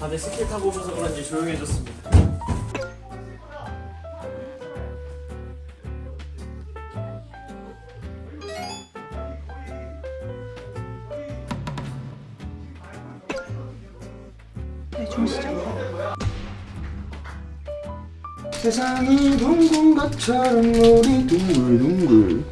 다들 스킬 타고 오셔서 그런지 조용해졌습니다. 세상이 둥근 것처럼 우리 둥글둥글.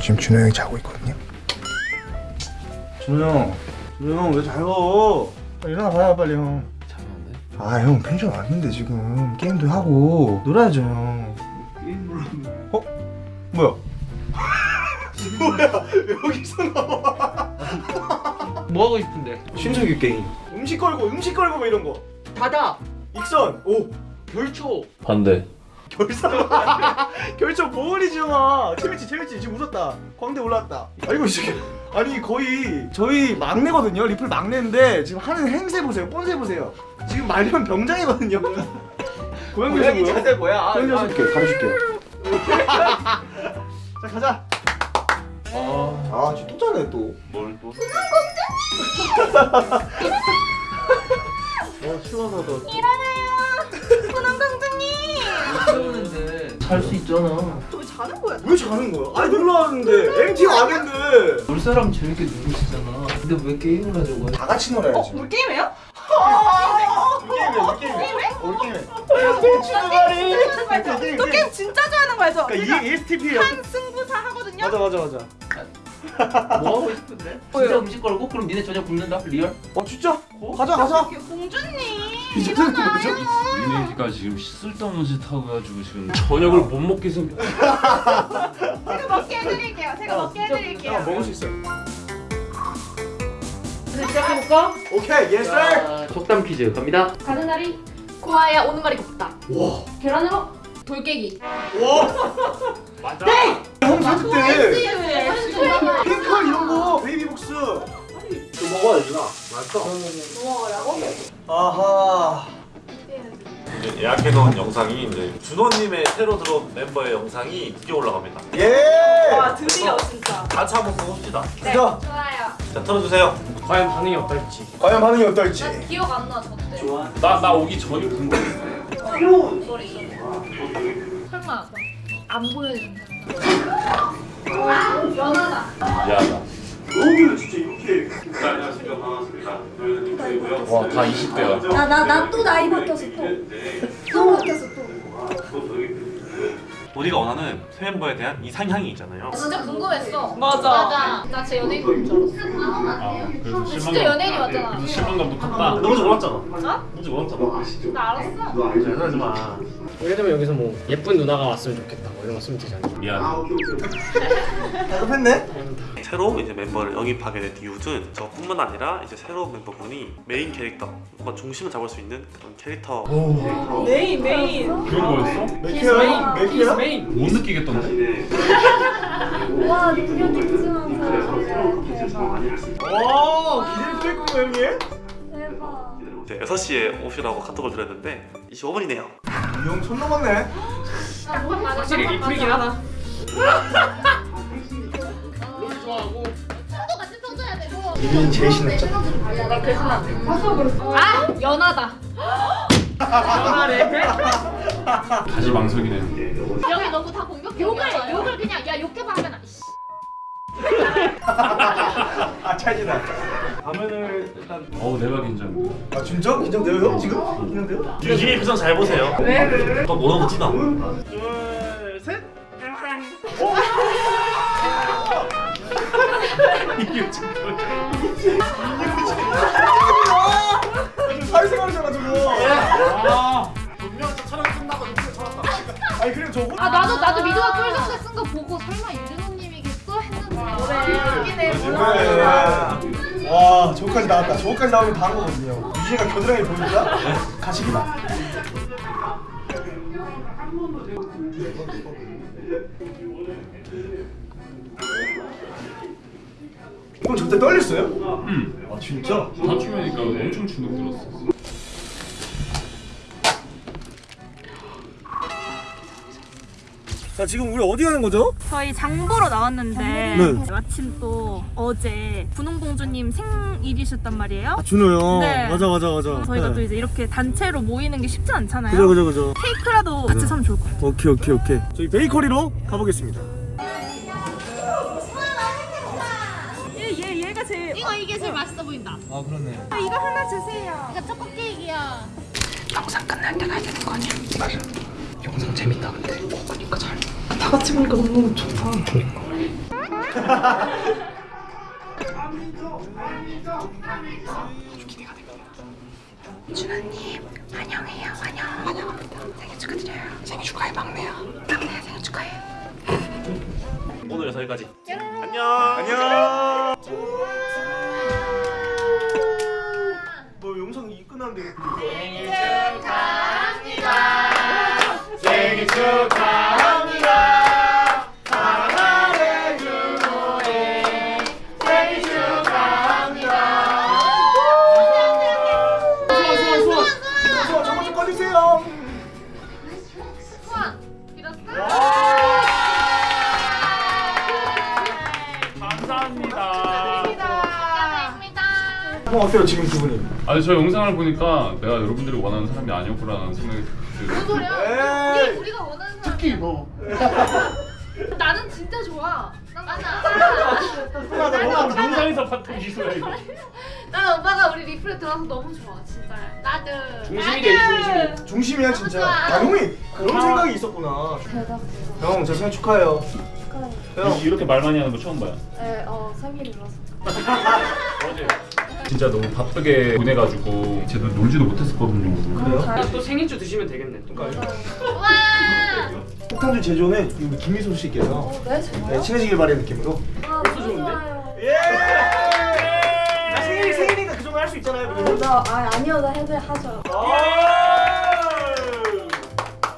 지금 준호 형이 자고 있거든요. 준호 형 준호 형왜 자요 일어나 봐요 빨리 형. 잠깐만. 아형 펜션 왔는데 지금. 게임도 하고 놀아야죠 형. 어? 뭐야? 뭐야? 여기서 나와. 뭐 하고 싶은데? 신석이 게임. 음식 걸고 음식 걸고 뭐 이런 거. 바다. 익선. 오. 별초. 반대. 결산. 결정 보은이지 형아? 재밌지 재밌지. 지금 웃었다. 광대 올라왔다. 아이고 지금 아니 거의 저희 막내거든요. 리플 막내인데 지금 하는 행세 보세요. 뻔세 보세요. 지금 말년 병장이거든요. 고양이 고양이 자세 뭐야? 고양이 자세 볼게. 가르쳐줄게요 자 가자. 아. 지금 또 자네 또. 뭘 또? 어, 시원하다. 세우는데 잘 수 있잖아. 왜 자는 거야? 아니 놀러 왔는데 MT 와겠는데 놀 사람 재밌게 놀고 싶잖아. 근데 왜 게임을 하자고 해? 다 같이 놀아야지 우리 게임해요? 우리 게임해 우리 게임해 우리 게임해 저 게임 진짜 좋아하는 거 알죠? 그러니까 이 ESTP예요 한 승부사 하거든요. 맞아 맞아 맞아 뭐 하고 싶은데? 진짜 음식 걸고 그럼 니네 저녁 굶는다? real? 어 진짜? 가자 가자 공주님. 이 뭐죠? 니네가 지금 쓸데없는 짓 하고 가지고 지금 저녁을 못 먹게 생. 제가 먹게 해드릴게요. 제가 먹게 아, 해드릴게요. 먹을 수 있어요 이제 시작해볼까? 오케이 yes 자, 속담 퀴즈 갑니다. 가는 날이 고와야 오는 말이 곱다. 와 계란으로 돌깨기. 맞아 형 사줄 때 네. 핑클 이런 거 베이비복스 좀 먹어야 되나? 맛있어 먹어라고? 아하 이제 예약해놓은 영상이 이제 준호님의 새로 들어온 멤버의 영상이 드디어 올라갑니다. 예 와 드디어 진짜. 같이 한번 보봅시다. 자 좋아요. 자 틀어주세요. 과연 반응이 어떨지. 과연 반응이 어떨지 난 기억 안 나, 저때. 좋아. 나 나 오기 전이 궁금해. 설마 안 보여준다. 아, 연하다. 미안하다. 여기는 진짜 이렇게 와 다 20대야. 나나나 또 나이 바뀌었어 또. 또 바뀌었어 또. 우리가 원하는 새 멤버에 대한 이상향이 있잖아요. 진짜 궁금했어. 맞아. 맞아. 나 진짜 연예인 줄 알았어. 아 그래서 진짜 연예인이 왔잖아. 그래서 실망감도 컸다. 너무 몰랐잖아. 어? 뭔지 몰랐잖아. 나 알았어. 장난하지 마. 예를 들면 여기서 뭐 예쁜 누나가 왔으면 좋겠다. 뭐 이런 거 쓰면 되잖아. 미안. 답답했네 새로 이제 멤버를 영입하게 된 이유는 저뿐만 아니라 이제 새로운 멤버분이 메인 캐릭터, 뭔가 중심을 잡을 수 있는 그런 캐릭터. 메인 메인. 그런 거였어? 맥키야? 메인. 못 느끼겠던데? 와 눈이 찡찡한 대박. 와 기대를 또 했군요 형님 대박. 이제 6시에 오시라고 카톡을 드렸는데 25분이네요. 이 형 선 넘었네 확실히 리플이긴 하다. 이민이 제일 신났죠? 나 그래서 나. 아 연하다. 다시 망설이네. 여기 너무 다 공격. 욕을 욕을 그냥 야 욕해봐 하면. 아 찰지다 화면을 일단 어우 내가 긴장. 아 진짜? 긴장돼요 형 지금? 긴장돼요? 유진이 표정 잘 보세요. 네. 또 뭐라고 티나. 둘셋 사회생활 아 분명 촬영 끝나고 유진이 찾았다. 아니 그리고 저아 나도 나도 미도가 꿀덕대 쓴 거 보고 설마 윤준호님이겠어 했는데. 그래. 그래 와 저거까지 나왔다. 저거까지 나오면 다한 거거든요. 유진이가 겨드랑이 보니까 가식이다 형 저때 떨렸어요? 응. 아 진짜? 다큐면이니까 엄청 주눅 들었어. 자자 지금 우리 어디 가는 거죠? 저희 장보러 나왔는데 네. 마침 또 어제 분홍공주님 생일이셨단 말이에요. 아 준호 형 네. 맞아 맞아 맞아 저희가 네. 또 이제 이렇게 단체로 모이는 게 쉽지 않잖아요. 그죠 그죠 그죠 케이크라도 같이 사면 좋을 것 같아요. 오케이 오케이 오케이 저희 베이커리로 가보겠습니다 보인다. 아 이거 하나 주세요. 이거 초코 케이크야. 영상 끝날 때 가야 되는 거 아니야? 맞아. 영상 재밌다 근데. 어, 그니까 잘. 다 같이 보니까 너무 좋다. 준호님 환영해요. 환영. 환영합니다. 생일 축하드려요. 생일 축하해 막내야. 막내야 생일 축하해. 오늘 여기까지. 안녕. 안녕 이 끝났는데 생일 축하합니다 생일 축하합니다 사랑하는 준호의 생일 축하합니다 소원 소원 소원 소원 저거 좀 꺼주세요 소원 빌었어? 감사합니다. 형 어때요 지금 기분이? 아니 저 영상을 보니까 내가 여러분들이 원하는 사람이 아니었구나라는 생각이 들어요. 무슨 소리야? 우리, 우리가 원하는 사람. 특히 너 나는 진짜 좋아. 난 맞아. 영상에서 봤던 기술이야 이거. 난 오빠가 우리 리플에 들어와서 너무 좋아. 진짜. 나도. 중심이 되지 중심이. 중심이야 진짜 좋아. 아 형이 그런 생각이 있었구나 형저 생일 축하해요 형 이렇게 말 많이 하는 거 처음 봐요. 네, 어 생일이라서. 어제 진짜 너무 바쁘게 보내가지고 제대로 놀지도 못했었거든요. 그래요? 또 생일주 드시면 되겠네. 또. 와. 폭탄주 제조는 우리 김미소 씨께서 어, 네? 네, 친해지길 바라는 느낌으로 아, 벌써 좋은데? 예! 아, 생일 생일이니까 그 정도 할 수 있잖아요 우리. 나 아, 아니어도 해도 하죠. 아!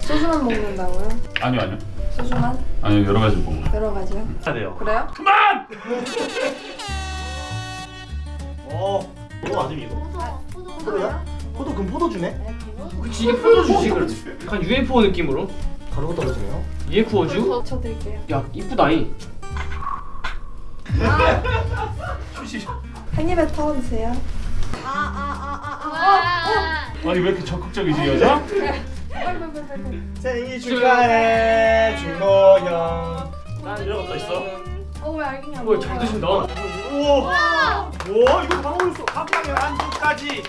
소주만 먹는다고요? 아니요 아니요. 소주만 아니요 여러 가지 먹어요. 여러 가지요. 해야 돼요. 그래요? 어, 이거 아니면 이거? 포도야? 포도 그럼 포도 주네? 네, 그거. 그렇지 이게 포도주지 그렇지. 약간 UFO 느낌으로. 다른 거 떨어지네요. UFO주? 저 드릴게요. 야 이쁘다이. 한 입에 터주세요. 와. 아니 왜 이렇게 적극적이지 여자? 생일 축하해 준호 형. 난 이런 것도 있어. 어왜 알겠냐? 뭐야 잘 드신다. 우와, 와 이거 다 먹었어. 밥하면 안주까지.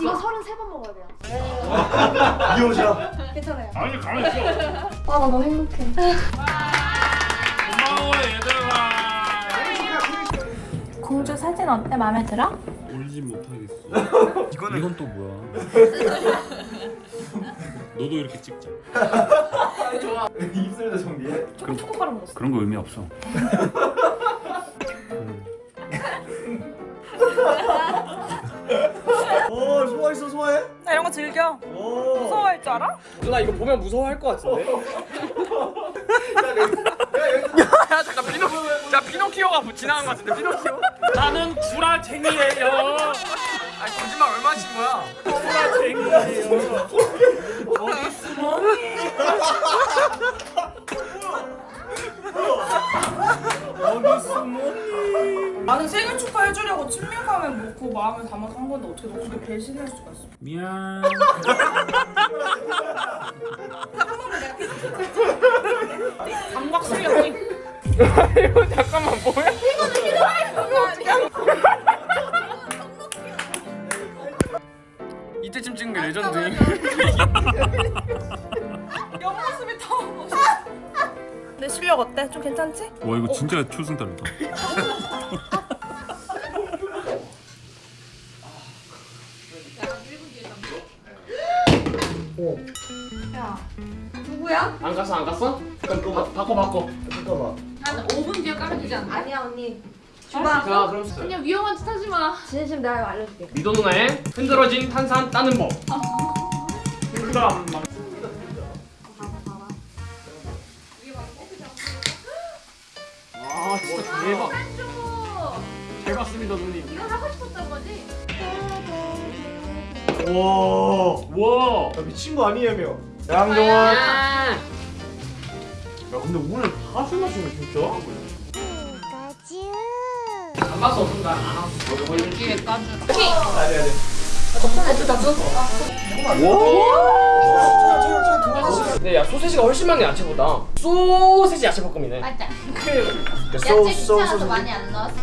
이거 33번 먹어야 돼요. 이호자. 괜찮아요. 아니 가만 있어. 아나 너무 행복해. 고마워 얘들아. 공주 사진 어때? 마음에 들어? 울지 못하겠어. 이거는 이건 또 뭐야? 너도 이렇게 찍자. 입술도 정리해. 초코바로 먹었어. 그런 거 의미 없어. 오 소화했어 소화해? 나 이런 거 즐겨. 오. 무서워할 줄 알아? 누나 이거 보면 무서워할 것 같은데. 야 잠깐 피노, 야 피노키오가 지나간 것 같은데 피노키오? 나는 구라쟁이에요. 아니 거짓말 얼마 친 거야? 구라쟁이에요. 숨어? 어디 숨어? 나는 생일 축하해주려고 친밀감에 묻고 마음을 담아서 한 건데 어떻게 너 그렇게 배신할 수가 있어? 미안. 감각 실력이 괜찮지? 와 이거 진짜 초승달이다. 누구야? 안 갔어 안 갔어? 바꿔 바꿔. 잠깐만. 한 5분 뒤에 까면 되지 않나? 아니야 언니. 자 그럼 그냥 위험한 짓 하지 마. 진심 내가 알려줄게. 미도 누나의 흔들어진 탄산 따는 법. 아 누님. 이거 하고 싶었던 거지? 와. 와. 야, 미친 거 아니에요, 양정원. 야. 야 근데 오늘 다술 마시네 진짜. 안 봤어 순간 안 왔어. 여기에 까주라. 근데 야 소세지가 훨씬 많네 야채보다. 소세지 야채 볶음이네. 맞 아. 소- 야채 소- 귀찮아서. 많이 안 넣었어.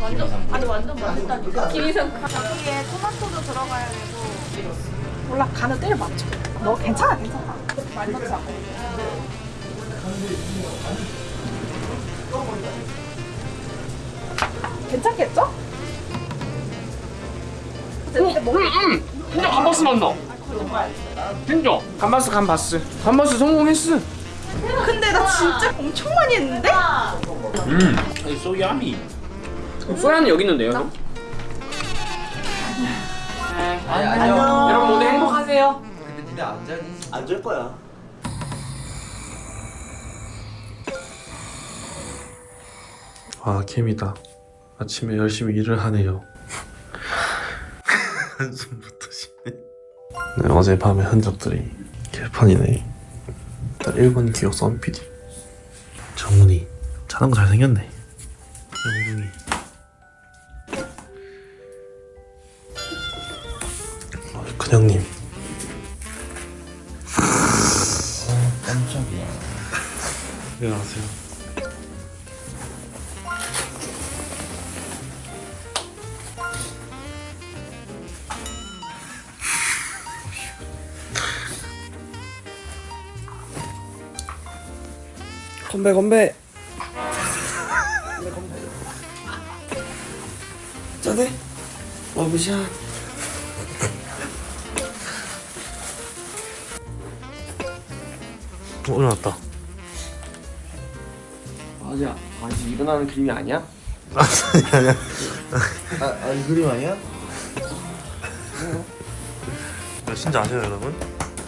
완전 아니 완전 맛있다니까. 김이성. 여기에 토마토도 들어가야 되고. 몰라 간을 때려 맞춰. 너 괜찮아 괜찮아. 많이 넣지 않고. 괜찮겠죠? 근데 뭐 진짜 감바스 맛 나. 진짜 감바스 감바스 감바스 성공했어. 근데 나 진짜 엄청 많이 했는데? 음. 아니 소야미. 소야는 여기 있는데요. 안녕. 여러분 모두 행복하세요. 근데 니네 안 자니? 안줄 거야. 아 캠이다 아침에 열심히 일을 하네요 한숨부터 쉬네 네, 어제 밤의 흔적들이 개판이네 일단 1번 기억 썬PD 정훈이. 자는 거 잘생겼네. 영둥이. 어, 큰형님. 깜짝이야. 일어나세요 건배 건배. 짜네. 러브샷. 어 일어났다 맞아. 아직 일어나는 그림이 아니야? 아, 아, 이 그림 아니야? 몇 시인지 아세요 여러분?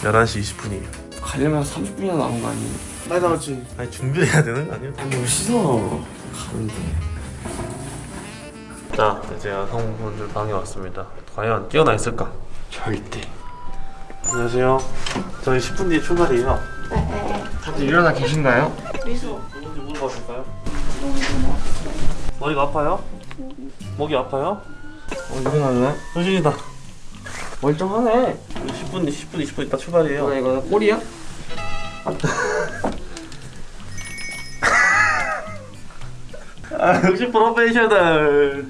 11시 20분이에요 가려면 30분이나 남은 거 아니에요? 많이 나왔지. 아니 준비해야 되는 거 아니에요? 아니 뭐 씻어. 가는데. 자 이제 여성분들 방에 왔습니다 과연 깨어나 있을까? 절대. 안녕하세요 저희 10분 뒤에 출발이에요 다들 일어나 계신가요? 누군지 물어봐 줄까요? 머리가 아파요? 목이 아파요? 어 일어나네. 현신이다 멀쩡하네. 10분 10분 20분 있다 출발이에요 뭐야 이거 꼬리야? 아 역시 프로페셔널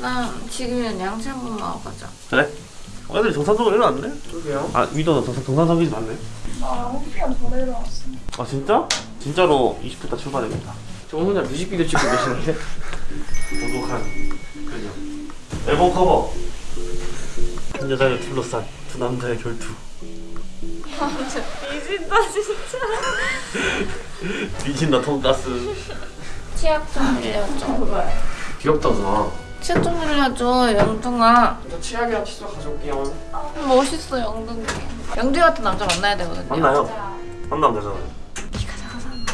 나 지금이면 양치 한번 먹어보자. 그래? 어, 애들이 정상적으로 일어났네? 그러게요. 아 위도는 정상, 정상적이지 않네 아 1시간 전에 일어났어. 아 진짜? 진짜로 20분 있다 출발입니다 저 혼자 뮤직비디오 찍고 계시는데. 고독한 그녀 앨범 커버 한 여자를 둘러싼 두 남자의 결투 미진다 진짜. 미친다 돈가스 치약 좀 빌려줘. 귀엽다 누나. 치약 좀 빌려줘 영둥아. 저 치약이랑 칫솔 가져올게요. 멋있어 영둥이. 영둥이 같은 남자 만나야 되거든요. 만나요? 만나면 되잖아요 네가 작아서 안 돼.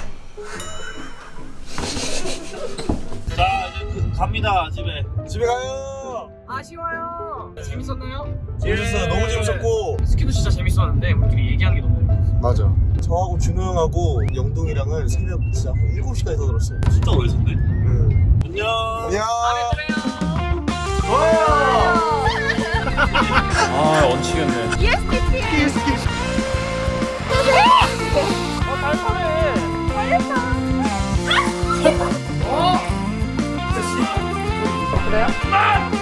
자 이제 그, 갑니다 집에 집에 가요. 아쉬워요. 재밌었나요? 재밌었어요. 너무 재밌었고. 스키도 진짜 재밌었는데 우리끼리 얘기하는 게 너무 재밌었어. 맞아. 저하고 준호 형하고 영동이랑은 새벽 진짜 한 7시까지 더 들었어요. 진짜 오래 있었네 응. 안녕 안녕. 아 얹히겠네. 그래요?